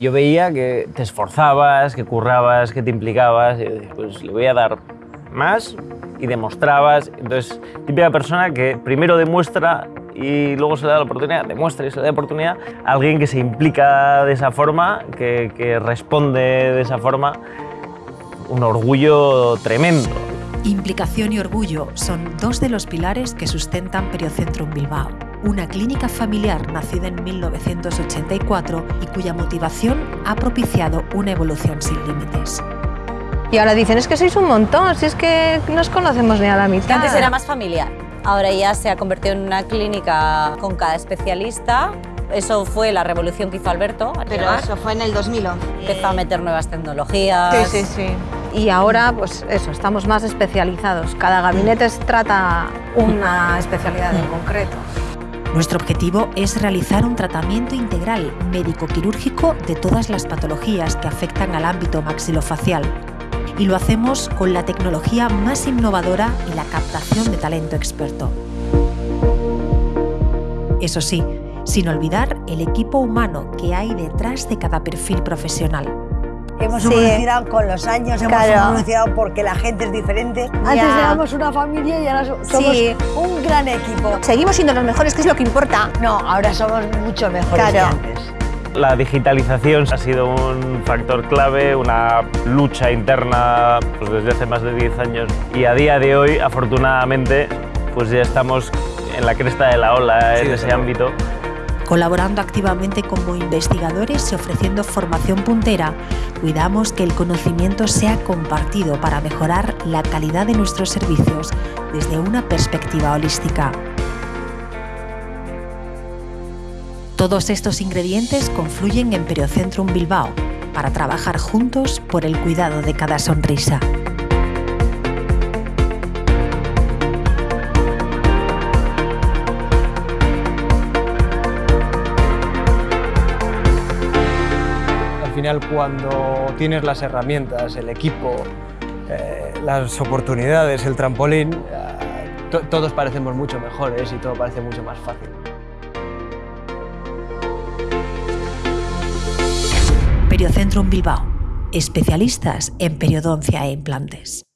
Yo veía que te esforzabas, que currabas, que te implicabas, pues le voy a dar más y demostrabas. Entonces, típica persona que primero demuestra y luego se le da la oportunidad, demuestra y se le da la oportunidad a alguien que se implica de esa forma, que, que responde de esa forma, un orgullo tremendo. Implicación y orgullo son dos de los pilares que sustentan Periocentrum Bilbao, una clínica familiar nacida en 1984 y cuya motivación ha propiciado una evolución sin límites. Y ahora dicen, es que sois un montón, si es que no os conocemos ni a la mitad. Antes era más familiar, ahora ya se ha convertido en una clínica con cada especialista. Eso fue la revolución que hizo Alberto. al Pero llegar. eso fue en el 2011. Empezó a meter nuevas tecnologías. Sí, sí, sí. Y ahora, pues eso, estamos más especializados. Cada gabinete trata una especialidad en concreto. Nuestro objetivo es realizar un tratamiento integral médico-quirúrgico de todas las patologías que afectan al ámbito maxilofacial. Y lo hacemos con la tecnología más innovadora y la captación de talento experto. Eso sí, sin olvidar el equipo humano que hay detrás de cada perfil profesional. Hemos Sí. evolucionado con los años, hemos Claro. evolucionado porque la gente es diferente. Antes Ya. éramos una familia y ahora so- somos Sí. un gran equipo. Seguimos siendo los mejores, que es lo que importa. No, ahora somos mucho mejores que antes. La digitalización ha sido un factor clave, una lucha interna pues, desde hace más de 10 años y a día de hoy, afortunadamente, pues ya estamos en la cresta de la ola en ese ámbito. Colaborando activamente como investigadores y ofreciendo formación puntera, cuidamos que el conocimiento sea compartido para mejorar la calidad de nuestros servicios desde una perspectiva holística. Todos estos ingredientes confluyen en Periocentrum Bilbao para trabajar juntos por el cuidado de cada sonrisa. Cuando tienes las herramientas, el equipo, eh, las oportunidades, el trampolín, eh, to- todos parecemos mucho mejores y todo parece mucho más fácil. Periocentrum Bilbao, especialistas en periodoncia e implantes.